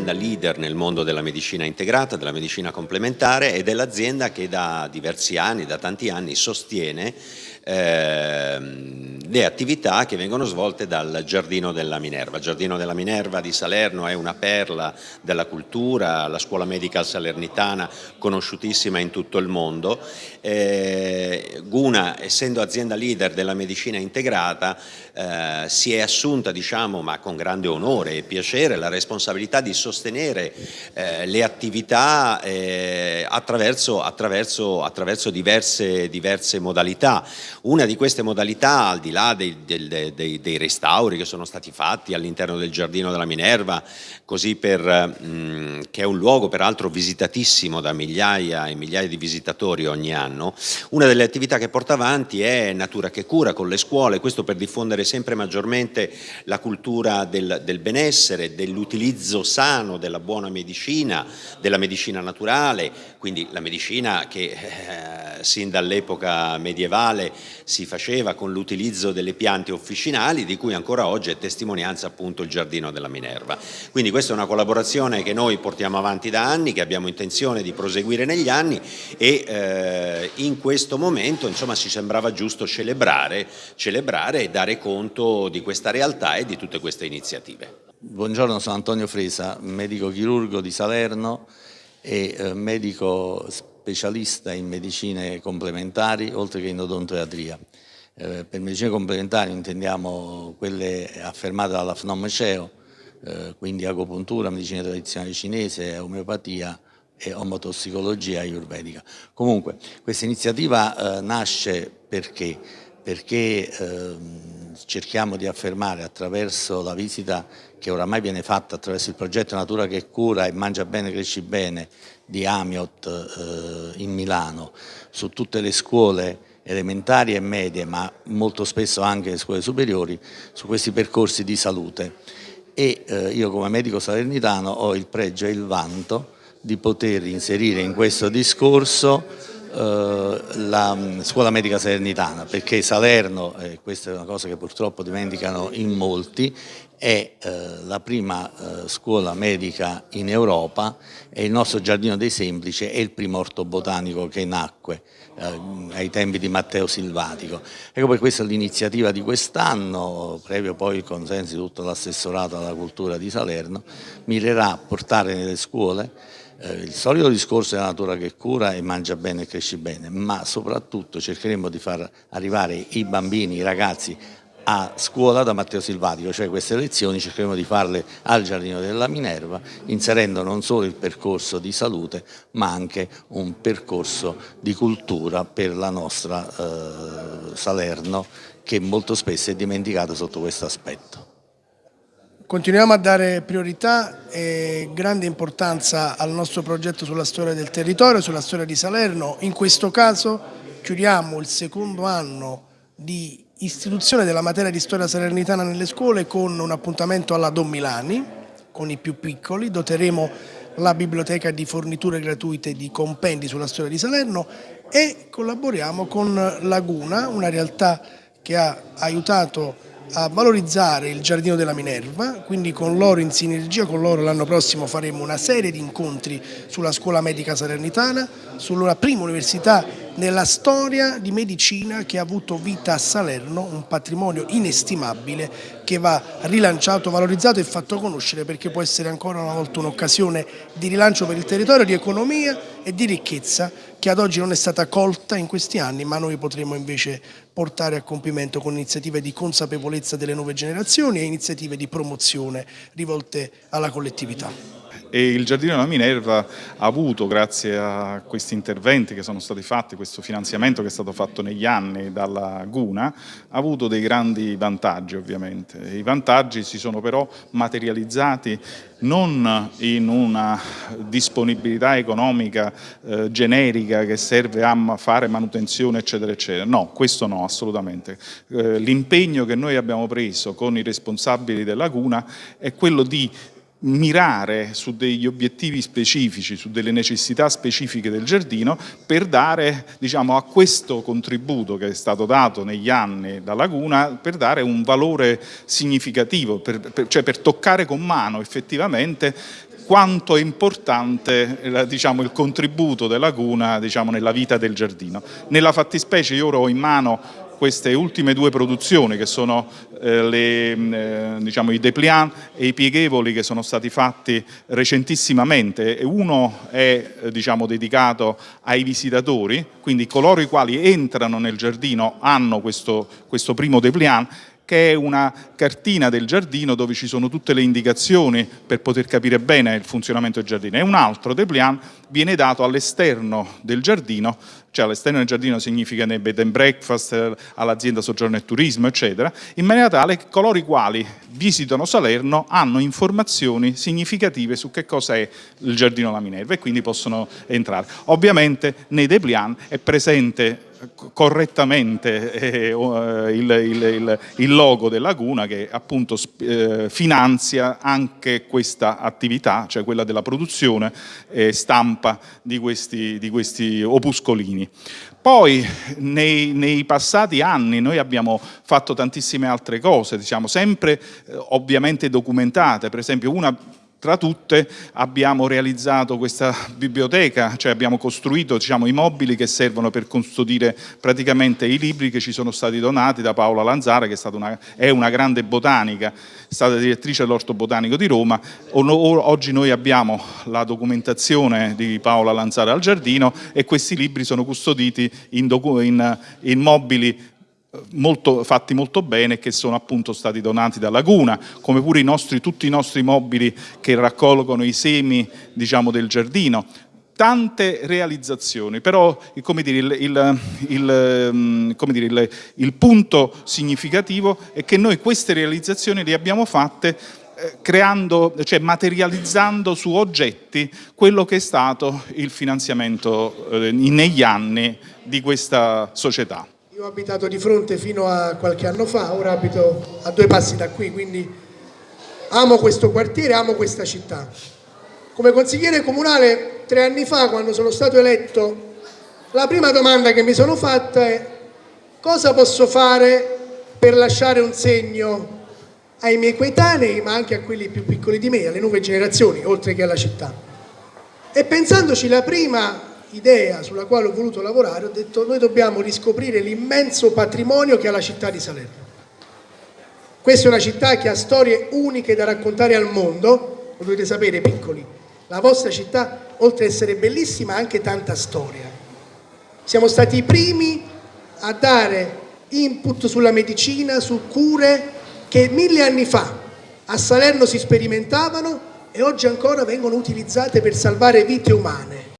un'azienda leader nel mondo della medicina integrata, della medicina complementare ed è l'azienda che da diversi anni, da tanti anni, sostiene ehm, le attività che vengono svolte dal Giardino della Minerva. Il Giardino della Minerva di Salerno è una perla della cultura, la scuola medica salernitana conosciutissima in tutto il mondo. Eh, Guna, essendo azienda leader della medicina integrata, eh, si è assunta, diciamo, ma con grande onore e piacere, la responsabilità di sostenere eh, le attività eh, attraverso, attraverso, attraverso diverse, diverse modalità. Una di queste modalità, al di là dei, dei, dei, dei restauri che sono stati fatti all'interno del Giardino della Minerva, così per, mh, mm, che è un luogo peraltro visitatissimo da migliaia e migliaia di visitatori ogni anno, una delle attività che porta avanti è Natura che cura con le scuole, questo per diffondere sempre maggiormente la cultura del, del benessere, dell'utilizzo sano della buona medicina, della medicina naturale, quindi la medicina che eh, sin dall'epoca medievale si faceva con l'utilizzo delle piante officinali di cui ancora oggi è testimonianza appunto il Giardino della Minerva. Quindi questa è una collaborazione che noi portiamo avanti da anni, che abbiamo intenzione di proseguire negli anni e eh, in questo momento insomma ci sembrava giusto celebrare, celebrare e dare conto di questa realtà e di tutte queste iniziative. Buongiorno, sono Antonio Fresa, medico chirurgo di Salerno e eh, medico specialista in medicine complementari oltre che in odontoiatria. Eh, per medicine complementari intendiamo quelle affermate dalla FNOM CEO, eh, quindi agopuntura, medicina tradizionale cinese, omeopatia e omotossicologia ayurvedica. Comunque questa iniziativa eh, nasce perché? Perché ehm, cerchiamo di affermare attraverso la visita che oramai viene fatta attraverso il progetto Natura che cura e mangia bene, cresci bene di Amiot eh, in Milano su tutte le scuole elementari e medie ma molto spesso anche le scuole superiori su questi percorsi di salute. E eh, io come medico salernitano ho il pregio e il vanto di poter inserire in questo discorso la mm, scuola medica salernitana perché Salerno, e questa è una cosa che purtroppo dimenticano in molti, è eh, la prima eh, scuola medica in Europa e il nostro Giardino dei Semplici è il primo orto botanico che nacque eh, ai tempi di Matteo Silvatico. Ecco per questo l'iniziativa di quest'anno, previo poi il consenso di tutto l'assessorato alla cultura di Salerno, mirerà a portare nelle scuole eh, il solito discorso della natura che cura e mangia bene e cresci bene, ma soprattutto cercheremo di far arrivare i bambini, i ragazzi a scuola da Matteo Silvatico, cioè queste lezioni cercheremo di farle al Giardino della Minerva, inserendo non solo il percorso di salute, ma anche un percorso di cultura per la nostra eh, Salerno, che molto spesso è dimenticata sotto questo aspetto. Continuiamo a dare priorità e grande importanza al nostro progetto sulla storia del territorio, sulla storia di Salerno. In questo caso chiudiamo il secondo anno di istituzione della materia di storia salernitana nelle scuole con un appuntamento alla Don Milani, con i più piccoli. Doteremo la biblioteca di forniture gratuite di compendi sulla storia di Salerno e collaboriamo con Laguna, una realtà che ha aiutato a valorizzare il Giardino della Minerva, quindi con loro in sinergia con loro l'anno prossimo faremo una serie di incontri sulla scuola medica salernitana, sulla prima università nella storia di medicina che ha avuto vita a Salerno, un patrimonio inestimabile che va rilanciato, valorizzato e fatto conoscere perché può essere ancora una volta un'occasione di rilancio per il territorio, di economia e di ricchezza che ad oggi non è stata colta in questi anni ma noi potremo invece portare a compimento con iniziative di consapevolezza delle nuove generazioni e iniziative di promozione rivolte alla collettività e il Giardino della Minerva ha avuto, grazie a questi interventi che sono stati fatti, questo finanziamento che è stato fatto negli anni dalla Guna, ha avuto dei grandi vantaggi ovviamente. I vantaggi si sono però materializzati non in una disponibilità economica eh, generica che serve a fare manutenzione eccetera eccetera, no, questo no assolutamente. Eh, L'impegno che noi abbiamo preso con i responsabili della Guna è quello di mirare su degli obiettivi specifici, su delle necessità specifiche del giardino per dare diciamo, a questo contributo che è stato dato negli anni da Laguna per dare un valore significativo, per, per, cioè per toccare con mano effettivamente quanto è importante eh, diciamo, il contributo della laguna diciamo, nella vita del giardino. Nella fattispecie io ora ho in mano queste ultime due produzioni che sono eh, le, mm, eh, diciamo, i dépliant e i pieghevoli che sono stati fatti recentissimamente. Uno è eh, diciamo, dedicato ai visitatori, quindi coloro i quali entrano nel giardino hanno questo, questo primo dépliant che è una cartina del giardino dove ci sono tutte le indicazioni per poter capire bene il funzionamento del giardino e un altro dépliant viene dato all'esterno del giardino cioè all'esterno del giardino significa nei bed and breakfast, all'azienda soggiorno e turismo, eccetera, in maniera tale che coloro i quali visitano Salerno hanno informazioni significative su che cosa è il giardino La Minerva e quindi possono entrare. Ovviamente nei dépliant è presente correttamente eh, eh, il, il, il, logo della laguna che appunto eh, finanzia anche questa attività, cioè quella della produzione e stampa di questi, di questi opuscolini. Poi nei, nei, passati anni noi abbiamo fatto tantissime altre cose, diciamo, sempre eh, ovviamente documentate, per esempio una tra tutte abbiamo realizzato questa biblioteca, cioè abbiamo costruito diciamo, i mobili che servono per custodire praticamente i libri che ci sono stati donati da Paola Lanzara, che è, una, è una grande botanica, è stata direttrice dell'Orto Botanico di Roma. Oggi noi abbiamo la documentazione di Paola Lanzara al giardino e questi libri sono custoditi in, in, in mobili molto, fatti molto bene che sono appunto stati donati da Laguna, come pure i nostri, tutti i nostri mobili che raccolgono i semi diciamo, del giardino. Tante realizzazioni, però dire, il, il, il, mm, dire, il punto significativo è che noi queste realizzazioni le abbiamo fatte eh, creando, cioè materializzando su oggetti quello che è stato il finanziamento eh, negli anni di questa società. Io ho abitato di fronte fino a qualche anno fa, ora abito a due passi da qui, quindi amo questo quartiere, amo questa città. Come consigliere comunale tre anni fa, quando sono stato eletto, la prima domanda che mi sono fatta è cosa posso fare per lasciare un segno ai miei coetanei, ma anche a quelli più piccoli di me, alle nuove generazioni, oltre che alla città. E pensandoci la prima idea sulla quale ho voluto lavorare, ho detto noi dobbiamo riscoprire l'immenso patrimonio che ha la città di Salerno. Questa è una città che ha storie uniche da raccontare al mondo, lo dovete sapere piccoli, la vostra città oltre ad essere bellissima ha anche tanta storia. Siamo stati i primi a dare input sulla medicina, su cure che mille anni fa a Salerno si sperimentavano e oggi ancora vengono utilizzate per salvare vite umane